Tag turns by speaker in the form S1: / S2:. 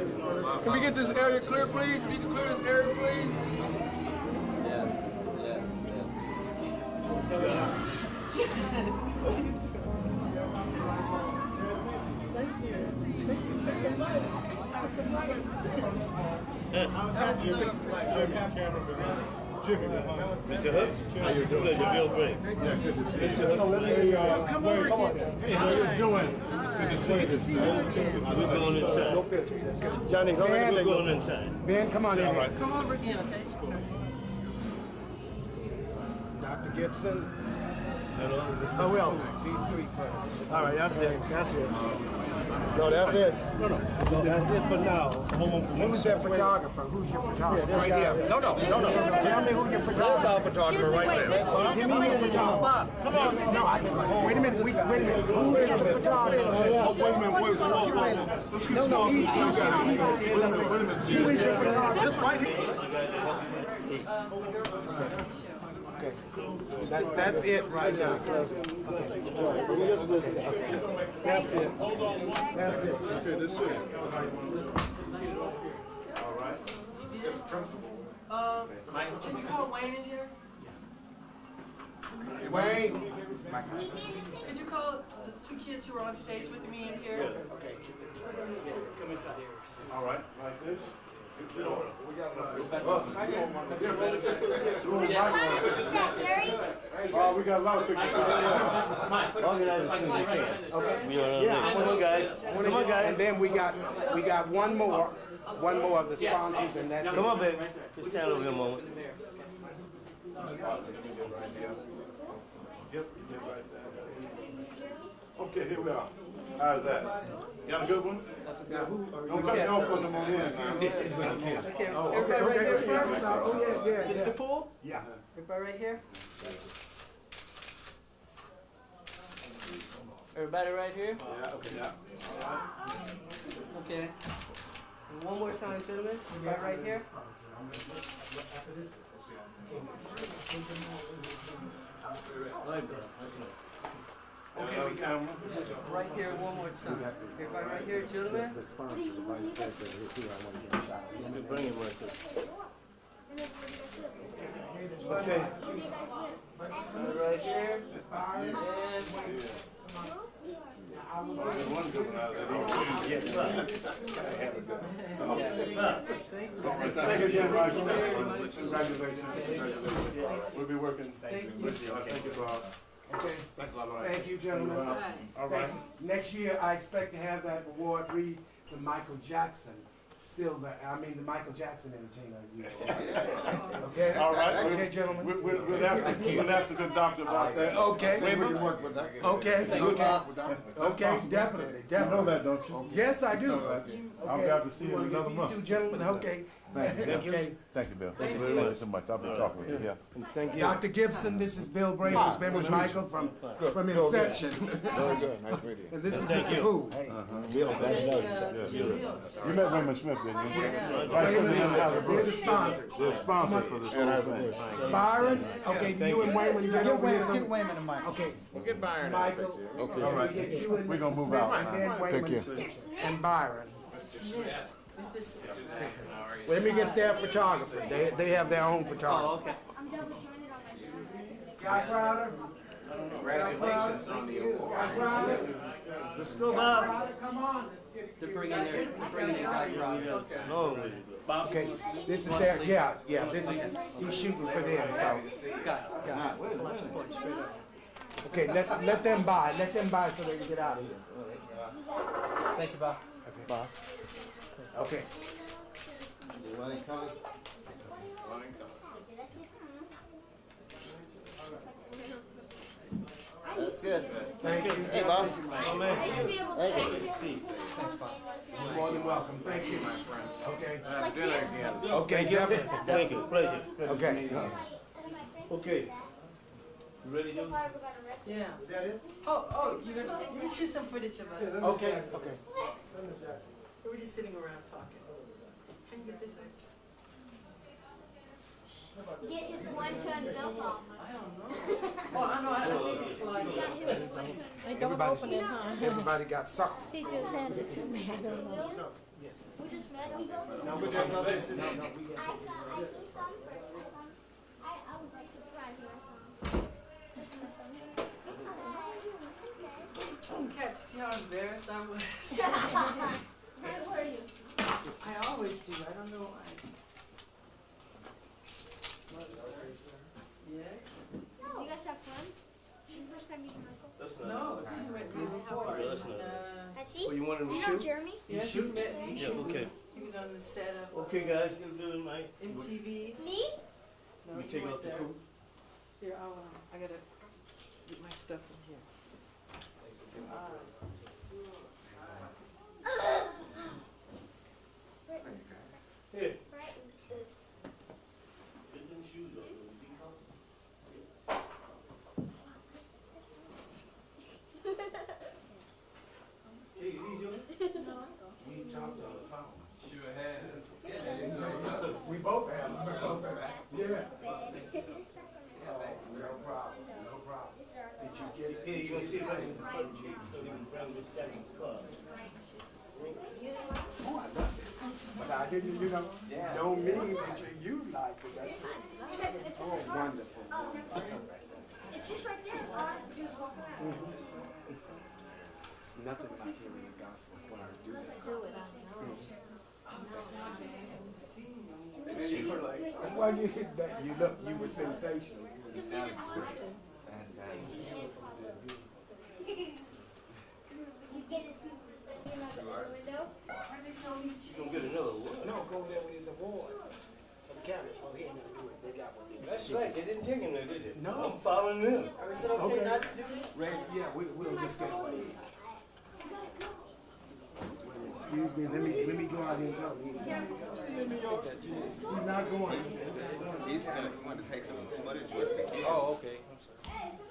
S1: Can we get this area clear, please? Need to clear this area, please?
S2: Mr. Hooks, how you doing? Pleasure, Bill Gray. Mr. Hooks,
S3: Come over again.
S2: hey, how you doing? It's good to see you. We're going inside.
S4: Johnny, go ahead
S2: We're going inside.
S4: Ben, come on in here.
S3: Come over again, okay?
S4: Dr. Gibson.
S2: Hello.
S4: Oh, well. These three first. All right, that's it. That's it. No, that's it. No, no. No, that's it for now. Who's that photographer? Who's your photographer?
S5: Right here. No, no, no, no.
S4: Tell me who your photographer
S5: There's our photographer right there.
S4: Give me his photographer. Come on. No, I can. Wait a minute. Wait, wait a minute. Who is the photographer?
S6: Oh, wait a minute, wait, whoa, whoa, whoa. Let's get
S4: No, no,
S6: small.
S4: he's,
S6: Wait
S4: he's,
S6: a minute,
S4: he's,
S6: wait a minute, wait a minute,
S4: Who is your
S6: Jesus.
S4: photographer?
S6: This right here.
S4: That, that's it right now. Okay. That's it. That's it.
S6: Okay, this it. All right.
S3: Uh, can you call Wayne in here?
S4: Wayne.
S3: Could you call the two kids who were on stage with me in here? Okay.
S6: All right, like this. Oh, we got a lot of pictures.
S2: Organize as soon as you can. Okay. We are,
S4: Yeah,
S2: come on, guys. Come on, guys.
S4: And then we got, we got one more, one more of the sponsors and that's
S2: Come on, baby. Just stand over here a moment.
S6: Yep, yep, right there. Okay, here we are. How's that? You got a good one? Don't cut me off because I'm on in now.
S3: Okay,
S4: Oh,
S3: everybody
S4: okay,
S3: right
S4: okay,
S3: here
S4: okay, yeah,
S3: first?
S4: oh, yeah, yeah,
S3: Mr.
S4: yeah.
S3: Poole?
S4: Yeah.
S3: Everybody right here? Everybody right here?
S6: Yeah, okay, yeah.
S3: Okay. And one more time, gentlemen. Everybody right here?
S6: Okay, we camera.
S3: Right here one more time. Everybody right here, gentlemen?
S4: The sponsor, the vice president is here, I want to get a shot.
S2: Just Bring him right there.
S4: Okay.
S3: Everybody right here. And
S6: There's one good one out there.
S2: Yes, sir.
S6: Thank you again, Roger. Congratulations. Congratulations. We'll be working with you. Thank you, Bob.
S4: Okay.
S6: Thanks a lot.
S4: Thank you, gentlemen.
S6: All right.
S4: Next year, I expect to have that award read to Michael Jackson, silver, I mean, the Michael Jackson Entertainer of the Okay?
S6: All right.
S4: Okay, gentlemen?
S6: We'll, we'll, we'll ask, the- we'll ask the good doctor about that.
S4: Okay.
S6: Wait a
S5: We can
S6: minute.
S5: work with that.
S4: Okay,
S6: Good
S4: okay,
S6: talk with
S4: okay, definitely,
S6: You know
S4: definitely.
S6: that, don't you?
S4: Yes, I do.
S6: I'll be out to see you in another
S4: These
S6: month.
S4: two gentlemen, okay. Okay.
S6: Thank you, Bill. Thank you very much so much. I'll be talking with you, yeah.
S2: Thank you.
S4: Dr. Gibson, this is Bill Bray, who's been with Michael from, from inception.
S5: Very good. Nice meeting you.
S4: And this is
S2: Thank
S4: Mr.
S2: you.
S4: Who.
S6: You met Raymond Smith, didn't you? Vice President of the
S4: They're the sponsors.
S6: They're sponsors for this whole thing.
S4: Byron, okay, you and Wayman get over here.
S5: Get Wayman and Mike.
S4: Okay,
S5: We'll get Byron.
S4: Michael.
S5: Okay.
S4: All right. You and
S6: We're gonna move out.
S4: And then
S5: Thank
S4: Wayman and Byron.
S3: Mr.
S4: Let me get their photographer. They, they have their own photographer.
S3: Oh,
S4: photographer.
S3: okay.
S4: Guy Crowder?
S5: Congratulations on the award.
S4: Guy Crowder?
S2: Let's go, Bob.
S4: Come on. Let's get it.
S3: They're bringing their, they're bringing their guy crowd.
S2: No. Bob.
S4: Okay, this is their, yeah, yeah, this is, he's shooting for them, so.
S3: Got it, got it. And point straight up.
S4: Okay, let, let them buy, let them buy so they can get out of here.
S3: Thank you, Bob.
S4: Bob. Okay.
S5: That's good.
S4: Thank you.
S5: Hey, boss.
S4: You're more than welcome, thank you. my friend. Okay, uh,
S5: Have dinner again.
S4: okay, definitely.
S2: Thank you. Pleasure. Pleasure
S4: Okay.
S2: Okay. You ready, Joe?
S3: Yeah. Oh, oh, you're gonna, you can shoot some footage of us.
S4: Okay, okay.
S3: We were just sitting around talking. Can you get this?
S7: Get his one-ton belt off.
S3: I don't know. Oh, I know, I think it's like.
S7: They don't
S4: Everybody-
S7: open it, huh?
S4: Everybody got something.
S7: He just handed it to me, I don't know.
S4: Yes.
S7: We just met him.
S4: No, we just, no, no, we
S7: I saw, I saw him first. I saw him. I, I was like surprised when I saw him. Just when I saw him. Oh, how are you? Okay.
S3: Cat, see how embarrassed I was?
S7: How were you?
S3: I always do, I don't know why. Yes? No.
S7: You guys have fun? This is the first time meeting Michael.
S2: That's not.
S3: No, she's met me before.
S2: Yeah, that's not-
S3: Uh,
S7: Has he?
S2: Oh, you want him to
S7: you know
S2: shoot?
S7: Jeremy?
S3: Yes, he's met me.
S2: Yeah, okay.
S3: He was on the set of
S2: Okay, guys, gonna do my...
S3: MTV.
S7: Me?
S3: No,
S2: You
S3: he
S2: take
S3: went
S2: off the
S3: there.
S2: coat.
S3: Here, I'll, um, I gotta get my stuff in here. Uh,
S2: Here.
S7: Right.
S2: Get them shoes on. Be comfortable. Hey, these yours?
S4: We talked on the phone.
S1: Sure had.
S4: We both have, we both have. Yeah. No problem, no problem. Did you get?
S2: Here, you see if I can front cheek so we can grab this.
S4: Oh, I love it. But I didn't, you know, don't mean that you, you like it, that's. Oh, wonderful.
S7: It's just right there. All I have to do is walk around.
S4: It's nothing like hearing the gospel choir do that.
S7: Do it, I know.
S4: And then you were like, well, you hit that, you look, you were sensational. You were
S7: You get to see what it's in the window.
S2: You gonna get another one?
S4: No, go there with his award. For the cameras, oh, he ain't gonna do it, they got one there.
S2: That's right, they didn't take him there, did they?
S4: No.
S2: I'm following them.
S3: Is it okay
S4: Okay.
S3: not to do this?
S4: Red, yeah, we, we'll just get away. Excuse me, let me, let me go out here and tell him. He's not going.
S1: He's gonna, he wanted to take some footage with the kids. Oh, okay. I'm sorry.